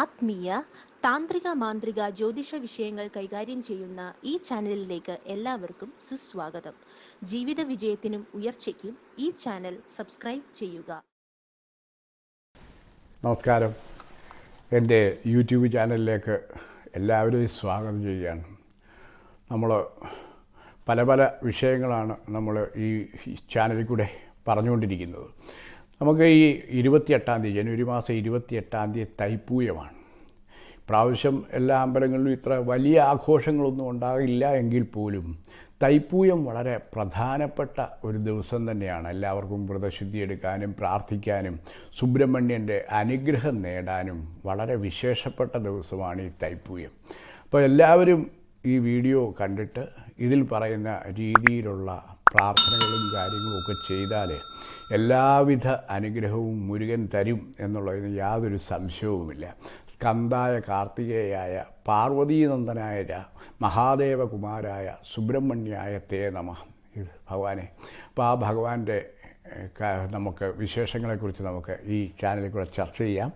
ആത്മീയ താന്ത്രിക മാന്ത്രിക ജ്യോതിഷ വിഷയങ്ങൾ കൈകാര്യം ചെയ്യുന്ന ഈ ചാനലിലേക്ക് എല്ലാവർക്കും സുസ്വാഗതം. ജീവിത വിജയത്തിനും ഉയർച്ചയ്ക്കും ഈ ചാനൽ സബ്സ്ക്രൈബ് ചെയ്യുക. നമസ്കാരം. എന്റെ യൂട്യൂബ് ചാനലിലേക്ക് എല്ലാവരെയും സ്വാഗതം ചെയ്യുകയാണ്. നമ്മൾ പല പല വിഷയങ്ങളാണ് നമ്മൾ ഈ ചാനലിൽ കൂടെ പറഞ്ഞുകൊണ്ടിരിക്കുന്നത്. നമുക്ക് ഈ ഇരുപത്തിയെട്ടാം തീയതി ജനുവരി മാസം ഇരുപത്തിയെട്ടാം തീയതി തൈപ്പൂയമാണ്. പ്രാവശ്യം എല്ലാ അമ്പലങ്ങളിലും ഇത്ര വലിയ ആഘോഷങ്ങളൊന്നും ഉണ്ടാകില്ല എങ്കിൽ പോലും തൈപ്പൂയം വളരെ പ്രധാനപ്പെട്ട ഒരു ദിവസം തന്നെയാണ്. എല്ലാവർക്കും വ്രതശുദ്ധി എടുക്കാനും പ്രാർത്ഥിക്കാനും സുബ്രഹ്മണ്യന്റെ അനുഗ്രഹം നേടാനും വളരെ വിശേഷപ്പെട്ട ദിവസമാണ് ഈ തൈപ്പൂയം. അപ്പോൾ എല്ലാവരും ഈ വീഡിയോ കണ്ടിട്ട് ഇതിൽ പറയുന്ന രീതിയിലുള്ള പ്രാർത്ഥനകളും കാര്യങ്ങളും ഒക്കെ ചെയ്താൽ എല്ലാവിധ അനുഗ്രഹവും മുരുകൻ തരും എന്നുള്ളതിന് യാതൊരു സംശയവുമില്ല. സ്കന്ധായ കാർത്തികേയായ പാർവതീനന്ദനായ മഹാദേവകുമാരായ സുബ്രഹ്മണ്യായ തേ നമ. ഭഗവാനെ. അപ്പോൾ ആ ഭഗവാന്റെ നമുക്ക് വിശേഷങ്ങളെക്കുറിച്ച് നമുക്ക് ഈ ചാനലിൽ കൂടെ ചർച്ച ചെയ്യാം.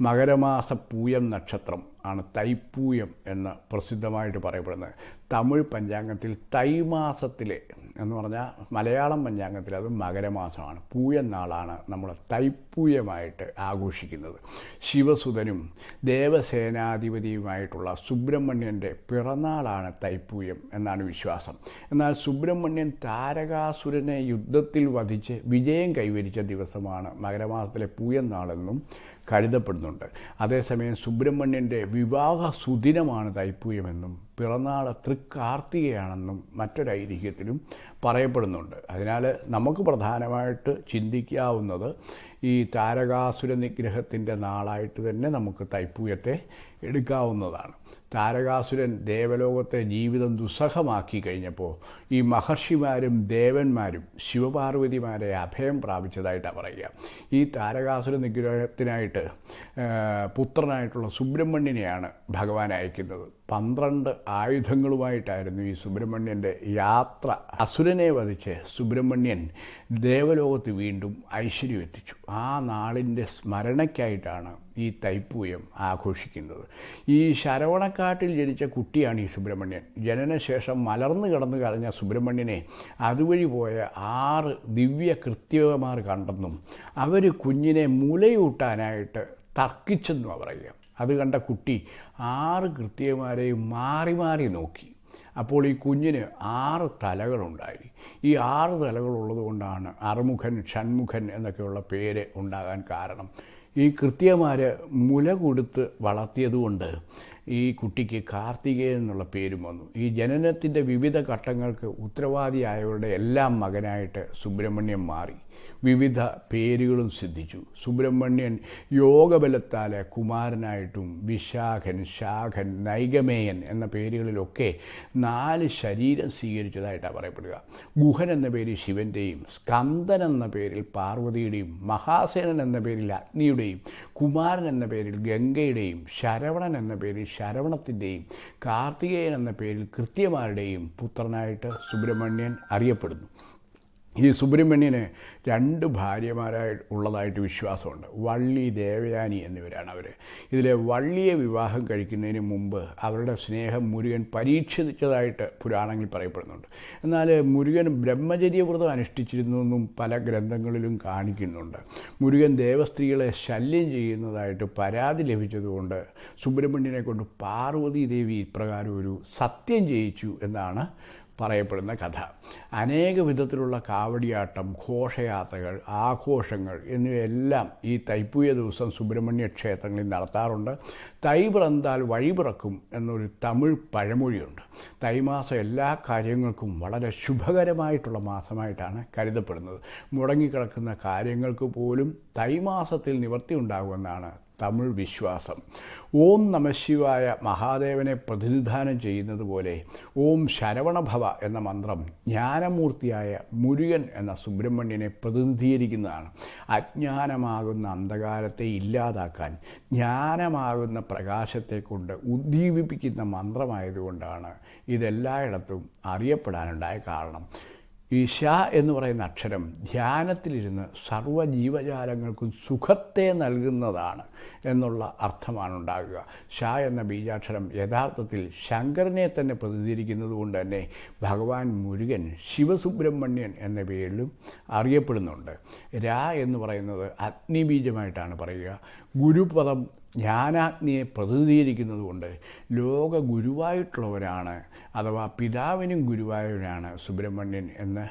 മകരമാസ പൂയം നക്ഷത്രം. ആണ് തൈപ്പൂയം എന്ന് പ്രസിദ്ധമായിട്ട് പറയപ്പെടുന്നത്. തമിഴ് പഞ്ചാംഗത്തിൽ തൈമാസത്തിലെ എന്ന് പറഞ്ഞാൽ മലയാളം പഞ്ചാംഗത്തിൽ അത് മകരമാസമാണ്. പൂയം നാളാണ് നമ്മൾ തൈപ്പൂയമായിട്ട് ആഘോഷിക്കുന്നത്. ശിവസുധനും ദേവസേനാധിപതിയുമായിട്ടുള്ള സുബ്രഹ്മണ്യന്റെ പിറന്നാളാണ് തൈപ്പൂയം എന്നാണ് വിശ്വാസം. എന്നാൽ സുബ്രഹ്മണ്യൻ താരകാസുരനെ യുദ്ധത്തിൽ വധിച്ച് വിജയം കൈവരിച്ച ദിവസമാണ് മകരമാസത്തിലെ പൂയം നാളെന്നും കരുതപ്പെടുന്നുണ്ട്. അതേസമയം സുബ്രഹ്മണ്യന്റെ വിവാഹ സുദിനമാണ് തൈപ്പൂയമെന്നും പിറന്നാൾ തൃക്കാർത്തികയാണെന്നും മറ്റൊരൈതിഹ്യത്തിലും പറയപ്പെടുന്നുണ്ട്. അതിനാൽ നമുക്ക് പ്രധാനമായിട്ട് ചിന്തിക്കാവുന്നത് ഈ താരകാസുര നിഗ്രഹത്തിന്റെ നാളായിട്ട് തന്നെ നമുക്ക് തൈപ്പൂയത്തെ എടുക്കാവുന്നതാണ്. താരകാസുരൻ ദേവലോകത്തെ ജീവിതം ദുസ്സഹമാക്കി കഴിഞ്ഞപ്പോൾ ഈ മഹർഷിമാരും ദേവന്മാരും ശിവപാർവതിമാരെ അഭയം പ്രാപിച്ചതായിട്ടാണ് പറയുക. ഈ താരകാസുര നിഗ്രഹത്തിനായിട്ട് പുത്രനായിട്ടുള്ള സുബ്രഹ്മണ്യനെയാണ് ഭഗവാൻ അയക്കുന്നത്. പന്ത്രണ്ട് ആയുധങ്ങളുമായിട്ടായിരുന്നു ഈ സുബ്രഹ്മണ്യന്റെ യാത്ര. അസുരനെ വധിച്ച് സുബ്രഹ്മണ്യൻ ദേവലോകത്ത് വീണ്ടും ഐശ്വര്യം എത്തിച്ചു ആ നാളിന്റെ സ്മരണയ്ക്കായിട്ടാണ് ഈ തൈപ്പൂയം ആഘോഷിക്കുന്നത്. ഈ ശരവണക്കാട്ടിൽ ജനിച്ച കുട്ടിയാണ് ഈ സുബ്രഹ്മണ്യൻ. ജനനശേഷം മലർന്നു കിടന്നു കരഞ്ഞ സുബ്രഹ്മണ്യനെ അതുവഴി പോയ ആറ് ദിവ്യ കൃത്യവമാർ കണ്ടെന്നും അവർ കുഞ്ഞിനെ മുലയൂട്ടാനായിട്ട് അവർ പറയുക. അത് കണ്ട കുട്ടി ആറ് കൃത്യമാരെയും മാറി മാറി നോക്കി. അപ്പോൾ ഈ കുഞ്ഞിന് ആറ് തലകളുണ്ടായി. ഈ ആറ് തലകളുള്ളത് കൊണ്ടാണ് അറുമുഖൻ ഷൺമുഖൻ എന്നൊക്കെയുള്ള പേര് ഉണ്ടാകാൻ കാരണം. ഈ കൃത്യമാർ മുല കൊടുത്ത് വളർത്തിയതുകൊണ്ട് ഈ കുട്ടിക്ക് കാർത്തികേയൻ എന്നുള്ള പേരും വന്നു. ഈ ജനനത്തിന്റെ വിവിധ ഘട്ടങ്ങൾക്ക് ഉത്തരവാദിയായവരുടെ എല്ലാം മകനായിട്ട് സുബ്രഹ്മണ്യം മാറി. വിവിധ പേരുകളും സിദ്ധിച്ചു. സുബ്രഹ്മണ്യൻ യോഗബലത്താൽ കുമാരനായിട്ടും വിശാഖൻ ശാഖൻ നൈഗമേയൻ എന്ന പേരുകളിലൊക്കെ നാല് ശരീരം സ്വീകരിച്ചതായിട്ടാണ് പറയപ്പെടുക. ഗുഹൻ എന്ന പേര് ശിവന്റെയും സ്കന്ദൻ എന്ന പേരിൽ പാർവതിയുടെയും മഹാസേനൻ എന്ന പേരിൽ അഗ്നിയുടെയും കുമാരൻ എന്ന പേരിൽ ഗംഗയുടെയും ശരവണൻ എന്ന പേരിൽ ശരവണത്തിന്റെയും കാർത്തികേയൻ എന്ന പേരിൽ കൃത്യമാരുടെയും പുത്രനായിട്ട് സുബ്രഹ്മണ്യൻ അറിയപ്പെടുന്നു. ഈ സുബ്രഹ്മണ്യന് രണ്ട് ഭാര്യമാരായി ഉള്ളതായിട്ട് വിശ്വാസമുണ്ട്. വള്ളി ദേവയാനി എന്നിവരാണ് അവർ ഇതിലെ വള്ളിയെ വിവാഹം കഴിക്കുന്നതിന് മുമ്പ് അവരുടെ സ്നേഹം മുരുകൻ പരീക്ഷിച്ചതായിട്ട് പുരാണങ്ങളിൽ പറയപ്പെടുന്നുണ്ട്. എന്നാൽ മുരുകൻ ബ്രഹ്മചര്യവ്രതം അനുഷ്ഠിച്ചിരുന്നെന്നും പല ഗ്രന്ഥങ്ങളിലും കാണിക്കുന്നുണ്ട്. മുരുകൻ ദേവസ്ത്രീകളെ ശല്യം ചെയ്യുന്നതായിട്ട് പരാതി ലഭിച്ചതുകൊണ്ട് സുബ്രഹ്മണ്യനെ കൊണ്ട് പാർവതി ദേവി ഇപ്രകാരം ഒരു സത്യം ചെയ്യിച്ചു എന്നാണ് പറയപ്പെടുന്ന കഥ. അനേക വിധത്തിലുള്ള കാവടിയാട്ടം ഘോഷയാത്രകൾ ആഘോഷങ്ങൾ എന്നിവയെല്ലാം ഈ തൈപ്പൂയ ദിവസം സുബ്രഹ്മണ്യ ക്ഷേത്രങ്ങളിൽ നടത്താറുണ്ട്. തൈ പിറന്താൽ വഴി പിറക്കും എന്നൊരു തമിഴ് പഴമൊഴിയുണ്ട്. തൈമാസം എല്ലാ കാര്യങ്ങൾക്കും വളരെ ശുഭകരമായിട്ടുള്ള മാസമായിട്ടാണ് കരുതപ്പെടുന്നത്. മുടങ്ങിക്കിടക്കുന്ന കാര്യങ്ങൾക്ക് പോലും തൈമാസത്തിൽ നിവർത്തി ഉണ്ടാകുമെന്നാണ് തമിഴ് വിശ്വാസം. ഓം നമശിവായ മഹാദേവനെ പ്രതിനിധാനം ചെയ്യുന്നത് പോലെ ഓം ശരവണഭവ എന്ന മന്ത്രം ജ്ഞാനമൂർത്തിയായ മുരുകൻ എന്ന സുബ്രഹ്മണ്യനെ പ്രതിനിധീകരിക്കുന്നതാണ്. അജ്ഞാനമാകുന്ന അന്ധകാരത്തെ ഇല്ലാതാക്കാൻ ജ്ഞാനമാകുന്ന പ്രകാശത്തെ കൊണ്ട് ഉദ്ദീപിപ്പിക്കുന്ന മന്ത്രമായതുകൊണ്ടാണ് ഇതെല്ലായിടത്തും അറിയപ്പെടാനുണ്ടായ കാരണം. ഈ ഷ എന്ന് പറയുന്ന അക്ഷരം ധ്യാനത്തിലിരുന്ന് സർവ ജീവജാലങ്ങൾക്കും സുഖത്തെ നൽകുന്നതാണ് എന്നുള്ള അർത്ഥമാണ് ഉണ്ടാകുക ഷ എന്ന ബീജാക്ഷരം യഥാർത്ഥത്തിൽ ശങ്കരനെ തന്നെ പ്രതിനിധീകരിക്കുന്നത് കൊണ്ട് തന്നെ ഭഗവാൻ മുരുകൻ ശിവസുബ്രഹ്മണ്യൻ എന്ന പേരിലും അറിയപ്പെടുന്നുണ്ട്. ര എന്ന് പറയുന്നത് അഗ്നിബീജമായിട്ടാണ് പറയുക. ഗുരുപദം ജ്ഞാനാഗ്നിയെ പ്രതിനിധീകരിക്കുന്നത് കൊണ്ട് ലോക ഗുരുവായിട്ടുള്ളവരാണ് അഥവാ പിതാവിനും ഗുരുവായൂരാണ് സുബ്രഹ്മണ്യൻ എന്ന്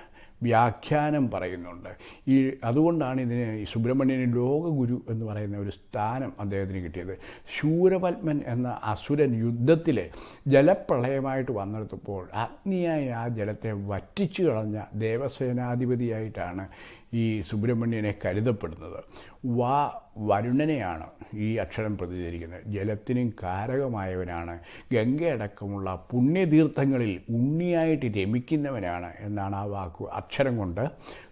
വ്യാഖ്യാനം പറയുന്നുണ്ട്. ഈ അതുകൊണ്ടാണ് ഇതിന് സുബ്രഹ്മണ്യന് ലോകഗുരു എന്ന് പറയുന്ന ഒരു സ്ഥാനം അദ്ദേഹത്തിന് കിട്ടിയത്. ശൂരപത്മൻ എന്ന അസുരൻ യുദ്ധത്തിൽ ജലപ്രളയമായിട്ട് വന്നെടുത്തപ്പോൾ അഗ്നിയായ ആ ജലത്തെ വറ്റിച്ചു കളഞ്ഞ ദേവസേനാധിപതിയായിട്ടാണ് ഈ സുബ്രഹ്മണ്യനെ കരുതപ്പെടുന്നത്. വാ വരുണനെയാണ് ഈ അക്ഷരം പ്രതിചരിക്കുന്നത് ജലത്തിനും കാരകമായവനാണ്. ഗംഗയടക്കമുള്ള പുണ്യതീർത്ഥങ്ങളിൽ ഉണ്ണിയായിട്ട് രമിക്കുന്നവനാണ് എന്നാണ് ആ വാക്ക് അക്ഷരം കൊണ്ട്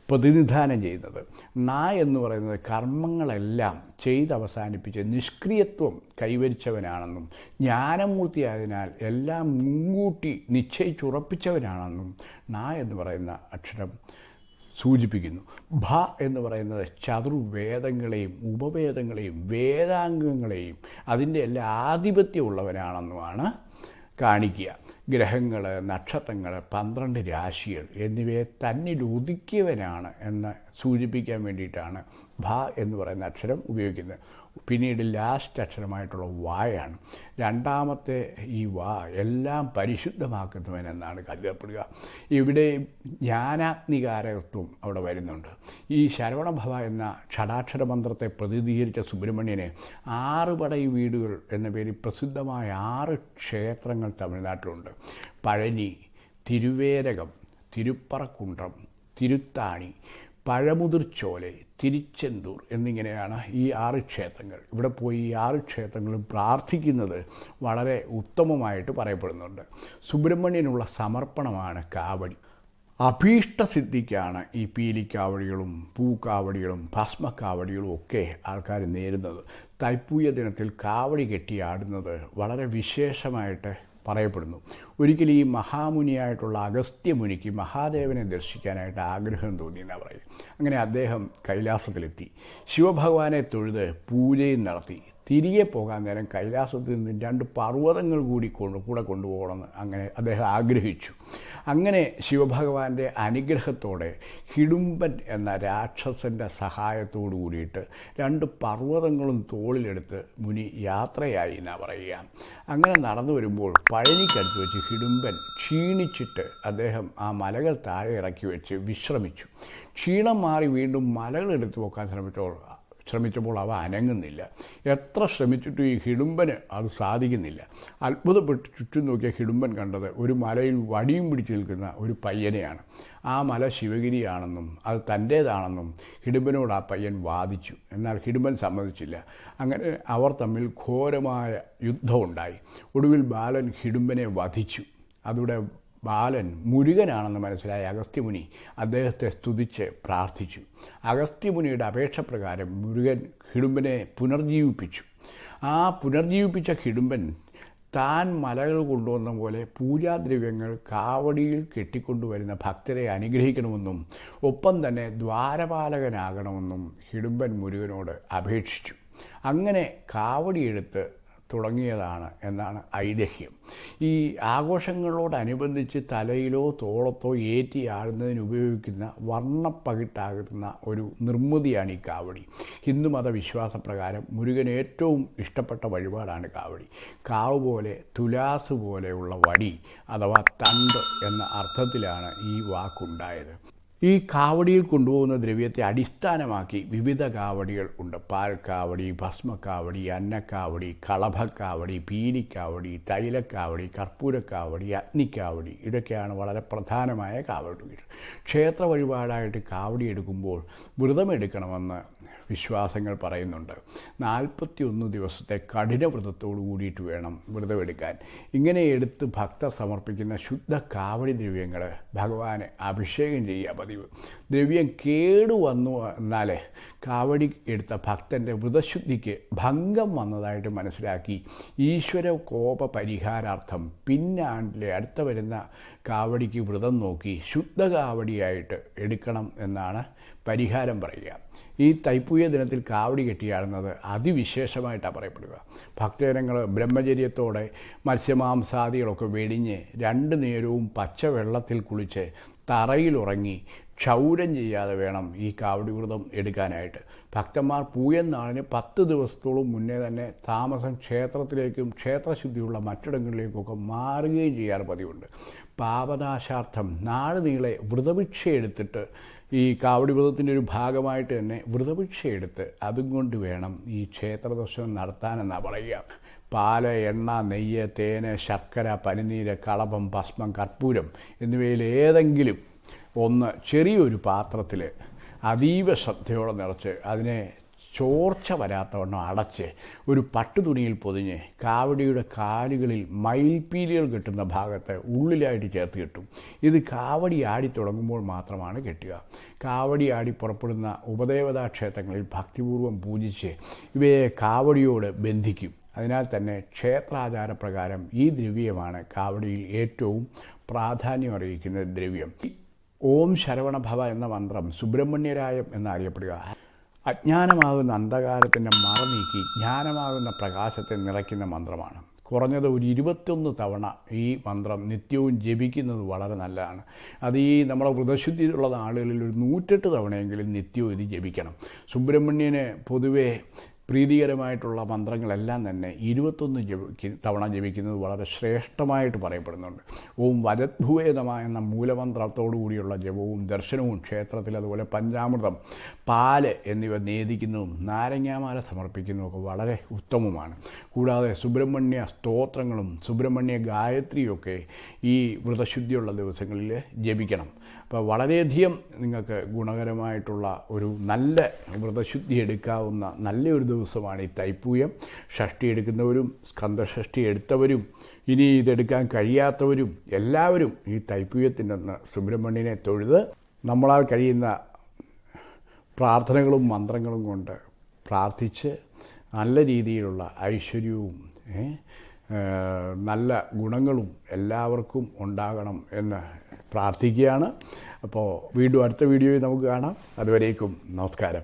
പ്രതിനിധാനം ചെയ്യുന്നത്. നാ എന്ന് പറയുന്നത് കർമ്മങ്ങളെല്ലാം ചെയ്തവസാനിപ്പിച്ച് നിഷ്ക്രിയത്വം കൈവരിച്ചവനാണെന്നും ജ്ഞാനമൂർത്തിയായതിനാൽ എല്ലാം മുൻകൂട്ടി നിശ്ചയിച്ചുറപ്പിച്ചവനാണെന്നും നാ എന്ന് പറയുന്ന അക്ഷരം സൂചിപ്പിക്കുന്നു. ഭ എന്ന് പറയുന്നത് ചതുർവേദങ്ങളെയും ഉപവേദങ്ങളെയും വേദാംഗങ്ങളെയും അതിന്റെ എല്ലാ ആധിപത്യമുള്ളവനാണെന്നുമാണ് കാണിക്കുക. ഗ്രഹങ്ങൾ നക്ഷത്രങ്ങൾ പന്ത്രണ്ട് രാശികൾ എന്നിവയെ തന്നിൽ ഒതുക്കിയവനാണ് എന്ന് സൂചിപ്പിക്കാൻ വേണ്ടിയിട്ടാണ് ഭ എന്ന് പറയുന്ന അക്ഷരം ഉപയോഗിക്കുന്നത്. പിന്നീട് ലാസ്റ്റ് അക്ഷരമായിട്ടുള്ള വായാണ്. രണ്ടാമത്തെ ഈ വാ എല്ലാം പരിശുദ്ധമാക്കുന്നവൻ എന്നാണ് കരുതപ്പെടുക. ഇവിടെ ജ്ഞാനാഗ്നികാരകത്വം അവിടെ വരുന്നുണ്ട്. ഈ ശരവണഭവ എന്ന ഷടാക്ഷര മന്ത്രത്തെ പ്രതിനിധീകരിച്ച സുബ്രഹ്മണ്യന് ആറ് പടയി വീടുകൾ എന്ന പേരിൽ പ്രസിദ്ധമായ ആറ് ക്ഷേത്രങ്ങൾ തമിഴ്നാട്ടിലുണ്ട്. പഴനി തിരുവേരകം തിരുപ്പറക്കുണ്ട്രം തിരുത്താണി പഴമുതിർച്ചോലെ തിരിച്ചെന്തൂർ എന്നിങ്ങനെയാണ് ഈ ആറ് ക്ഷേത്രങ്ങൾ. ഇവിടെ പോയി ഈ ആറ് ക്ഷേത്രങ്ങളും പ്രാർത്ഥിക്കുന്നത് വളരെ ഉത്തമമായിട്ട് പറയപ്പെടുന്നുണ്ട്. സുബ്രഹ്മണ്യനുള്ള സമർപ്പണമാണ് കാവടി. അഭീഷ്ടസിദ്ധിക്കാണ് ഈ പീലിക്കാവടികളും പൂക്കാവടികളും ഭസ്മക്കാവടികളും ഒക്കെ ആൾക്കാർ നേരുന്നത്. തൈപ്പൂയ ദിനത്തിൽ കാവടി കെട്ടിയാടുന്നത് വളരെ വിശേഷമായിട്ട് പറയപ്പെടുന്നു. ഒരിക്കൽ ഈ മഹാമുനിയായിട്ടുള്ള അഗസ്ത്യമുനിക്ക് മഹാദേവനെ ദർശിക്കാനായിട്ട് ആഗ്രഹം തോന്നി എന്നാണ് പറയും അങ്ങനെ അദ്ദേഹം കൈലാസത്തിലെത്തി. ശിവഭഗവാനെ തൊഴുത് പൂജയും നടത്തി. തിരികെ പോകാൻ നേരം കൈലാസത്തിൽ നിന്ന് രണ്ട് പർവതങ്ങൾ കൂടി കൊണ്ട് കൂടെ കൊണ്ടുപോകണമെന്ന് അങ്ങനെ അദ്ദേഹം ആഗ്രഹിച്ചു. അങ്ങനെ ശിവഭഗവാന്റെ അനുഗ്രഹത്തോടെ ഹിഡുംബൻ എന്ന രാക്ഷസന്റെ സഹായത്തോടു കൂടിയിട്ട് രണ്ട് പർവതങ്ങളും തോളിലെടുത്ത് മുനി യാത്രയായി എന്നാ പറയുക. അങ്ങനെ നടന്നു വരുമ്പോൾ പഴനിക്കടുത്ത് വെച്ച് ഹിഡുംബൻ ക്ഷീണിച്ചിട്ട് അദ്ദേഹം ആ മലകൾ താഴെ ഇറക്കി വെച്ച് വിശ്രമിച്ചു. ക്ഷീണം മാറി വീണ്ടും മലകളെടുത്ത് പോക്കാൻ ശ്രമിച്ചപ്പോൾ ശ്രമിച്ചപ്പോൾ അവ അനങ്ങുന്നില്ല. എത്ര ശ്രമിച്ചിട്ടും ഈ ഹിടുമ്പന് അത് സാധിക്കുന്നില്ല. അത്ഭുതപ്പെട്ട് ചുറ്റും നോക്കിയ ഹിഡുംബൻ കണ്ടത് ഒരു മലയിൽ വടിയും പിടിച്ചു നിൽക്കുന്ന ഒരു പയ്യനെയാണ്. ആ മല ശിവഗിരിയാണെന്നും അത് തന്റേതാണെന്നും ഹിഡുംബനോട് ആ പയ്യൻ വാദിച്ചു. എന്നാൽ ഹിഡുംബൻ സമ്മതിച്ചില്ല. അങ്ങനെ അവർ തമ്മിൽ ഘോരമായ യുദ്ധമുണ്ടായി. ഒടുവിൽ ബാലൻ ഹിഡുംബനെ വധിച്ചു. അതുകൂടെ ബാലൻ മുരുകനാണെന്ന് മനസ്സിലായ. അഗസ്ത്യമുനി അദ്ദേഹത്തെ സ്തുതിച്ച് പ്രാർത്ഥിച്ചു. അഗസ്ത്യമുനിയുടെ അപേക്ഷ പ്രകാരം മുരുകൻ ഹിഡുംബനെ പുനർജീവിപ്പിച്ചു. ആ പുനർജീവിപ്പിച്ച ഹിഡുംബൻ താൻ മലകൾ കൊണ്ടുവന്ന പോലെ പൂജാദ്രവ്യങ്ങൾ കാവടിയിൽ കെട്ടിക്കൊണ്ടുവരുന്ന ഭക്തരെ അനുഗ്രഹിക്കണമെന്നും ഒപ്പം തന്നെ ദ്വാരപാലകനാകണമെന്നും ഹിഡുംബൻ മുരുകനോട് അപേക്ഷിച്ചു. അങ്ങനെ കാവടിയെടുത്ത് തുടങ്ങിയതാണ് എന്നാണ് ഐതിഹ്യം. ഈ ആഘോഷങ്ങളോടനുബന്ധിച്ച് തലയിലോ തോളത്തോ ഏറ്റി ആഴുന്നതിന് ഉപയോഗിക്കുന്ന വർണപ്പകിട്ടാകുന്ന ഒരു നിർമ്മിതിയാണ് ഈ കാവടി. ഹിന്ദുമത വിശ്വാസപ്രകാരം മുരുകന് ഏറ്റവും ഇഷ്ടപ്പെട്ട വഴിപാടാണ് കാവടി. കാവ് പോലെ തുലാസ് പോലെയുള്ള വടി അഥവാ തണ്ട് എന്ന അർത്ഥത്തിലാണ് ഈ വാക്കുണ്ടായത്. ഈ കാവടിയിൽ കൊണ്ടുപോകുന്ന ദ്രവ്യത്തെ അടിസ്ഥാനമാക്കി വിവിധ കാവടികൾ ഉണ്ട്. പാൽക്കാവടി ഭസ്മക്കാവടി അന്നക്കാവടി കളഭക്കാവടി പീലിക്കാവടി തൈലക്കാവടി കർപ്പൂരക്കാവടി അഗ്നിക്കാവടി ഇതൊക്കെയാണ് വളരെ പ്രധാനമായ കാവടികൾ. ക്ഷേത്ര വഴിപാടായിട്ട് കാവടി എടുക്കുമ്പോൾ വ്രതമെടുക്കണമെന്ന് വിശ്വാസങ്ങൾ പറയുന്നുണ്ട്. നാൽപ്പത്തി ഒന്ന് ദിവസത്തെ കഠിന വ്രതത്തോടു കൂടിയിട്ട് വേണം വ്രതമെടുക്കാൻ. ഇങ്ങനെ എടുത്ത് ഭക്തർ സമർപ്പിക്കുന്ന ശുദ്ധ കാവടി ദ്രവ്യങ്ങൾ ഭഗവാനെ അഭിഷേകം ചെയ്യുക പതിവ്. ദ്രവ്യം കേടു വന്നു എന്നാലേ കാവടി എടുത്ത ഭക്തന്റെ വ്രതശുദ്ധിക്ക് ഭംഗം വന്നതായിട്ട് മനസ്സിലാക്കി. ഈശ്വര കോപ പരിഹാരാർത്ഥം പിന്നാണ്ടിലെ അടുത്ത വരുന്ന കാവടിക്ക് വ്രതം നോക്കി ശുദ്ധ കാവടിയായിട്ട് എടുക്കണം എന്നാണ് പരിഹാരം പറയുക. ഈ തൈപ്പൂയ ദിനത്തിൽ കാവടി കെട്ടിയാടുന്നത് അതിവിശേഷമായിട്ടാണ് പറയപ്പെടുക. ഭക്തജനങ്ങൾ ബ്രഹ്മചര്യത്തോടെ മത്സ്യമാംസാദികളൊക്കെ വെടിഞ്ഞ് രണ്ട് നേരവും പച്ചവെള്ളത്തിൽ കുളിച്ച് തറയിലുറങ്ങി ക്ഷൗരം ചെയ്യാതെ വേണം ഈ കാവടി വ്രതം എടുക്കാനായിട്ട്. ഭക്തന്മാർ പൂയൻ നാളിന് പത്ത് ദിവസത്തോളം മുന്നേ തന്നെ താമസം ക്ഷേത്രത്തിലേക്കും ക്ഷേത്രശുദ്ധിയുള്ള മറ്റിടങ്ങളിലേക്കൊക്കെ മാറുകയും ചെയ്യാറ് പതിവുണ്ട്. പാപനാശാർത്ഥം നാളുനീളെ നീളെ വ്രതഭിക്ഷ എടുത്തിട്ട് ഈ കാവടി വ്രതത്തിന്റെ ഒരു ഭാഗമായിട്ട് തന്നെ വ്രതഭിക്ഷ എടുത്ത് അതും കൊണ്ട് വേണം ഈ ക്ഷേത്ര ദർശനം നടത്താനെന്നാണ് പറയുക. പാൽ എണ്ണ നെയ്യ് തേന് ശർക്കര പനിനീര് കളഭം ഭസ്മം കർപ്പൂരം എന്നിവയിൽ ഏതെങ്കിലും ഒന്ന് ചെറിയൊരു പാത്രത്തിൽ അതീവ ശ്രദ്ധയോടെ നിറച്ച് അതിനെ ചോർച്ച വരാത്തവണ്ണം അടച്ച് ഒരു പട്ടുതുണിയിൽ പൊതിഞ്ഞ് കാവടിയുടെ കാലുകളിൽ മയിൽപ്പീലികൾ കെട്ടുന്ന ഭാഗത്ത് ഉള്ളിലായിട്ട് ചേർത്ത് കെട്ടും. ഇത് കാവടി ആടി തുടങ്ങുമ്പോൾ മാത്രമാണ് കെട്ടുക. കാവടി ആടി പുറപ്പെടുന്ന ഉപദേവതാ ക്ഷേത്രങ്ങളിൽ ഭക്തിപൂർവം പൂജിച്ച് ഇവയെ കാവടിയോട് ബന്ധിക്കും. അതിനാൽ തന്നെ ക്ഷേത്രാചാരപ്രകാരം ഈ ദ്രവ്യമാണ് കാവടിയിൽ ഏറ്റവും പ്രാധാന്യം അറിയിക്കുന്ന ദ്രവ്യം. ഓം ശരവണഭവ എന്ന മന്ത്രം സുബ്രഹ്മണ്യരായം എന്നറിയപ്പെടുക. അജ്ഞാനമാകുന്ന അന്ധകാരത്തിന്റെ മറ നീക്കി ജ്ഞാനമാകുന്ന പ്രകാശത്തെ നിറയ്ക്കുന്ന മന്ത്രമാണ്. കുറഞ്ഞത് ഒരു ഇരുപത്തൊന്ന് തവണ ഈ മന്ത്രം നിത്യവും ജപിക്കുന്നത് വളരെ നല്ലതാണ്. അത് ഈ നമ്മുടെ വ്രതശുദ്ധിയിലുള്ള ആളുകളിൽ ഒരു നൂറ്റെട്ട് തവണയെങ്കിലും നിത്യവും ഇത് ജപിക്കണം. സുബ്രഹ്മണ്യന് പൊതുവേ പ്രീതികരമായിട്ടുള്ള മന്ത്രങ്ങളെല്ലാം തന്നെ ഇരുപത്തൊന്ന് ജപി തവണ ജപിക്കുന്നത് വളരെ ശ്രേഷ്ഠമായിട്ട് പറയപ്പെടുന്നുണ്ട്. ഓം വരദ്ഭുവേദമ എന്ന മൂലമന്ത്രത്തോടുകൂടിയുള്ള ജപവും ദർശനവും ക്ഷേത്രത്തിൽ അതുപോലെ പഞ്ചാമൃതം പാൽ എന്നിവ നേദിക്കുന്നതും നാരങ്ങാമാല സമർപ്പിക്കുന്നതും ഒക്കെ വളരെ ഉത്തമമാണ്. കൂടാതെ സുബ്രഹ്മണ്യ സ്തോത്രങ്ങളും സുബ്രഹ്മണ്യ ഗായത്രിയൊക്കെ ഈ വ്രതശുദ്ധിയുള്ള ദിവസങ്ങളിൽ ജപിക്കണം. അപ്പോൾ വളരെയധികം നിങ്ങൾക്ക് ഗുണകരമായിട്ടുള്ള ഒരു നല്ല വ്രതശുദ്ധി എടുക്കാവുന്ന നല്ലൊരു ദിവസമാണ് ഈ തൈപ്പൂയം. ഷഷ്ടി എടുക്കുന്നവരും സ്കന്ധഷഷ്ടി എടുത്തവരും ഇനി ഇതെടുക്കാൻ കഴിയാത്തവരും എല്ലാവരും ഈ തൈപ്പൂയത്തിന്റെ അന്ന് സുബ്രഹ്മണ്യനെ തൊഴുത് നമ്മളാൽ കഴിയുന്ന പ്രാർത്ഥനകളും മന്ത്രങ്ങളും കൊണ്ട് പ്രാർത്ഥിച്ച് നല്ല രീതിയിലുള്ള ഐശ്വര്യവും നല്ല ഗുണങ്ങളും എല്ലാവർക്കും ഉണ്ടാകണം എന്ന് പ്രാർത്ഥിക്കുകയാണ്. അപ്പോൾ വീണ്ടും അടുത്ത വീഡിയോയിൽ നമുക്ക് കാണാം. അതുവരേക്കും നമസ്കാരം.